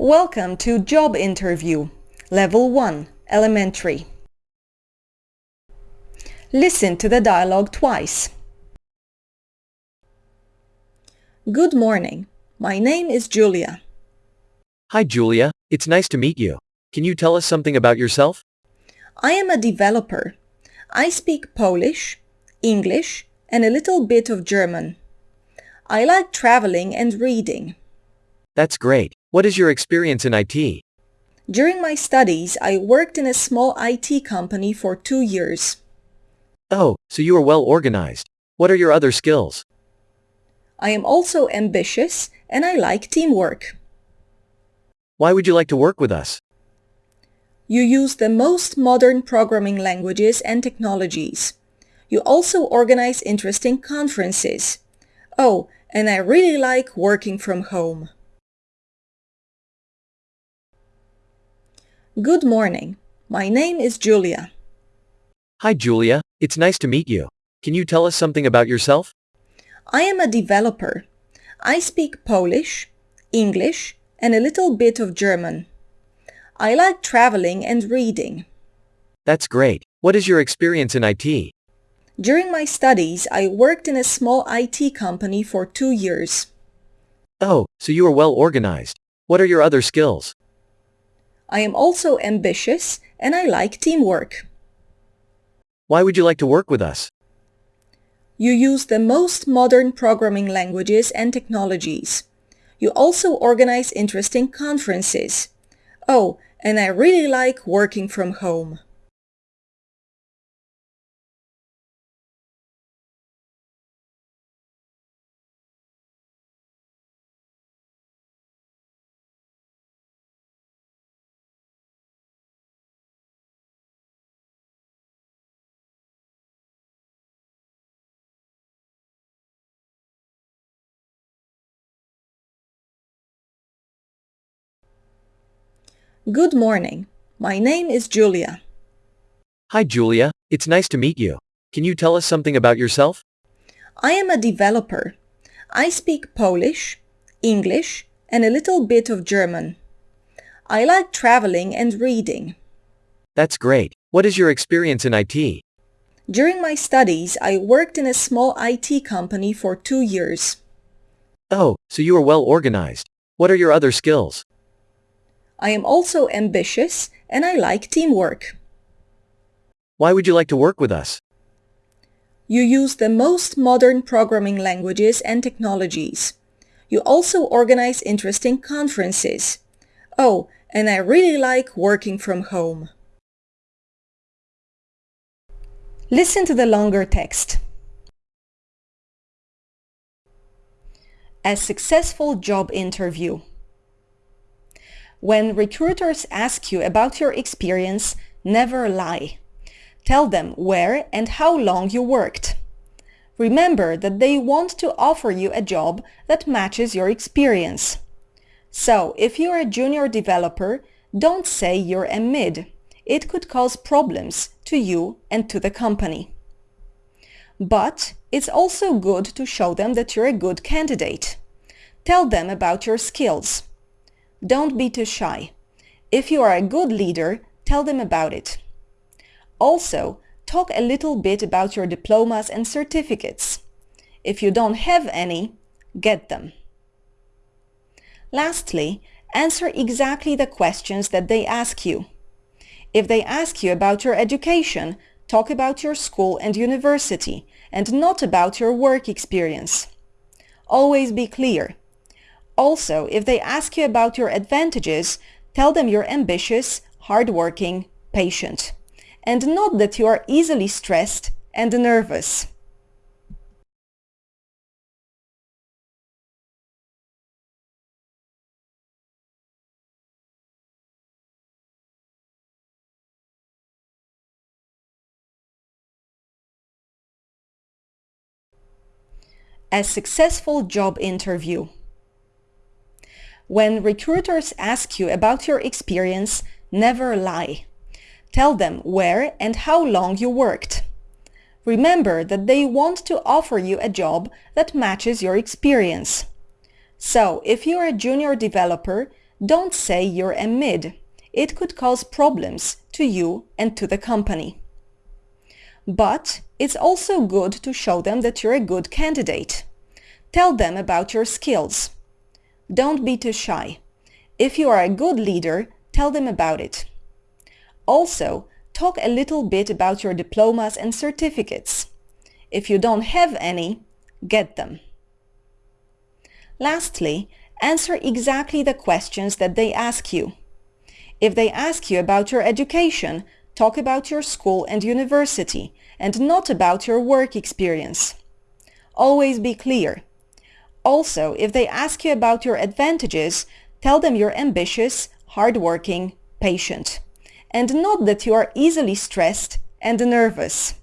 Welcome to Job Interview, Level 1, Elementary. Listen to the dialogue twice. Good morning. My name is Julia. Hi Julia, it's nice to meet you. Can you tell us something about yourself? I am a developer. I speak Polish, English, and a little bit of German. I like traveling and reading. That's great. What is your experience in IT? During my studies, I worked in a small IT company for two years. Oh, so you are well organized. What are your other skills? I am also ambitious and I like teamwork. Why would you like to work with us? You use the most modern programming languages and technologies. You also organize interesting conferences. Oh, and I really like working from home. Good morning. My name is Julia. Hi Julia, it's nice to meet you. Can you tell us something about yourself? I am a developer. I speak Polish, English, and a little bit of German. I like traveling and reading. That's great. What is your experience in IT? During my studies, I worked in a small IT company for two years. Oh, so you are well organized. What are your other skills? I am also ambitious and I like teamwork. Why would you like to work with us? You use the most modern programming languages and technologies. You also organize interesting conferences. Oh, and I really like working from home. Good morning. My name is Julia. Hi Julia, it's nice to meet you. Can you tell us something about yourself? I am a developer. I speak Polish, English, and a little bit of German. I like traveling and reading. That's great. What is your experience in IT? During my studies, I worked in a small IT company for two years. Oh, so you are well organized. What are your other skills? I am also ambitious and I like teamwork. Why would you like to work with us? You use the most modern programming languages and technologies. You also organize interesting conferences. Oh, and I really like working from home. Listen to the longer text. A successful job interview. When recruiters ask you about your experience, never lie. Tell them where and how long you worked. Remember that they want to offer you a job that matches your experience. So if you're a junior developer, don't say you're a mid. It could cause problems to you and to the company. But it's also good to show them that you're a good candidate. Tell them about your skills. Don't be too shy. If you are a good leader, tell them about it. Also, talk a little bit about your diplomas and certificates. If you don't have any, get them. Lastly, answer exactly the questions that they ask you. If they ask you about your education, talk about your school and university and not about your work experience. Always be clear. Also, if they ask you about your advantages, tell them you're ambitious, hardworking, patient, and not that you are easily stressed and nervous. A successful job interview. When recruiters ask you about your experience, never lie. Tell them where and how long you worked. Remember that they want to offer you a job that matches your experience. So if you're a junior developer, Don't say you're a mid. It could cause problems to you and to the company. But it's also good to show them that you're a good candidate. Tell them about your skills. Don't be too shy. If you are a good leader, tell them about it. Also, talk a little bit about your diplomas and certificates. If you don't have any, get them. Lastly, answer exactly the questions that they ask you. If they ask you about your education, talk about your school and university and not about your work experience. Always be clear. Also, if they ask you about your advantages, tell them you're ambitious, hardworking, patient, and not that you are easily stressed and nervous.